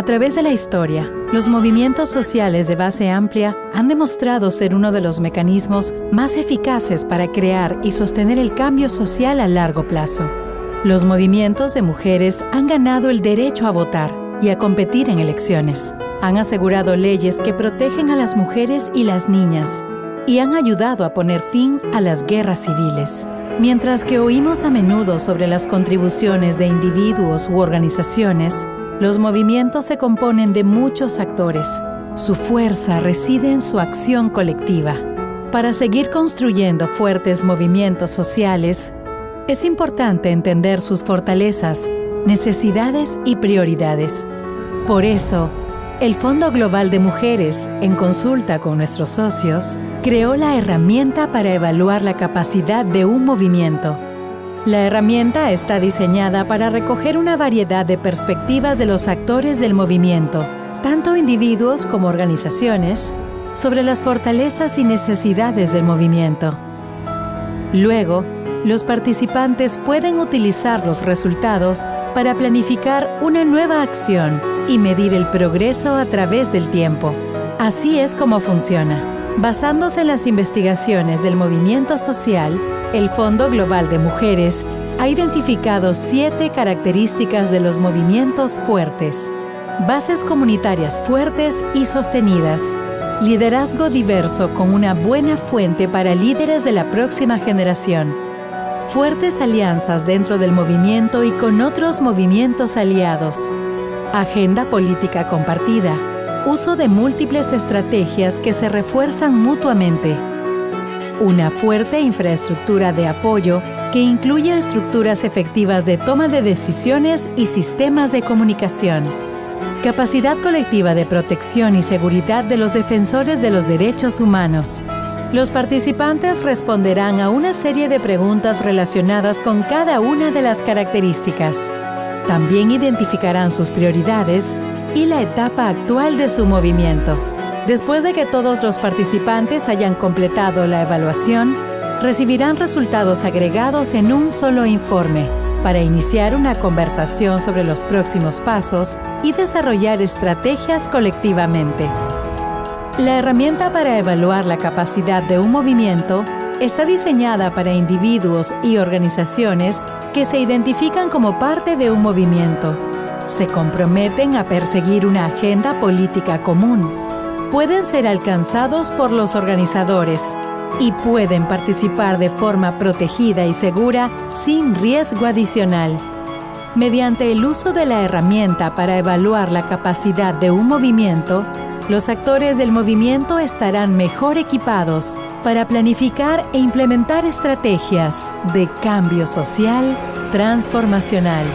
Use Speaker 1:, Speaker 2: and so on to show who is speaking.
Speaker 1: A través de la historia, los movimientos sociales de base amplia han demostrado ser uno de los mecanismos más eficaces para crear y sostener el cambio social a largo plazo. Los movimientos de mujeres han ganado el derecho a votar y a competir en elecciones. Han asegurado leyes que protegen a las mujeres y las niñas y han ayudado a poner fin a las guerras civiles. Mientras que oímos a menudo sobre las contribuciones de individuos u organizaciones, los movimientos se componen de muchos actores. Su fuerza reside en su acción colectiva. Para seguir construyendo fuertes movimientos sociales, es importante entender sus fortalezas, necesidades y prioridades. Por eso, el Fondo Global de Mujeres, en consulta con nuestros socios, creó la herramienta para evaluar la capacidad de un movimiento la herramienta está diseñada para recoger una variedad de perspectivas de los actores del movimiento, tanto individuos como organizaciones, sobre las fortalezas y necesidades del movimiento. Luego, los participantes pueden utilizar los resultados para planificar una nueva acción y medir el progreso a través del tiempo. Así es como funciona. Basándose en las investigaciones del movimiento social, el Fondo Global de Mujeres ha identificado siete características de los movimientos fuertes, bases comunitarias fuertes y sostenidas, liderazgo diverso con una buena fuente para líderes de la próxima generación, fuertes alianzas dentro del movimiento y con otros movimientos aliados, agenda política compartida, uso de múltiples estrategias que se refuerzan mutuamente, una fuerte infraestructura de apoyo que incluye estructuras efectivas de toma de decisiones y sistemas de comunicación. Capacidad colectiva de protección y seguridad de los defensores de los derechos humanos. Los participantes responderán a una serie de preguntas relacionadas con cada una de las características. También identificarán sus prioridades y la etapa actual de su movimiento. Después de que todos los participantes hayan completado la evaluación, recibirán resultados agregados en un solo informe para iniciar una conversación sobre los próximos pasos y desarrollar estrategias colectivamente. La herramienta para evaluar la capacidad de un movimiento está diseñada para individuos y organizaciones que se identifican como parte de un movimiento. Se comprometen a perseguir una agenda política común pueden ser alcanzados por los organizadores y pueden participar de forma protegida y segura sin riesgo adicional. Mediante el uso de la herramienta para evaluar la capacidad de un movimiento, los actores del movimiento estarán mejor equipados para planificar e implementar estrategias de cambio social transformacional.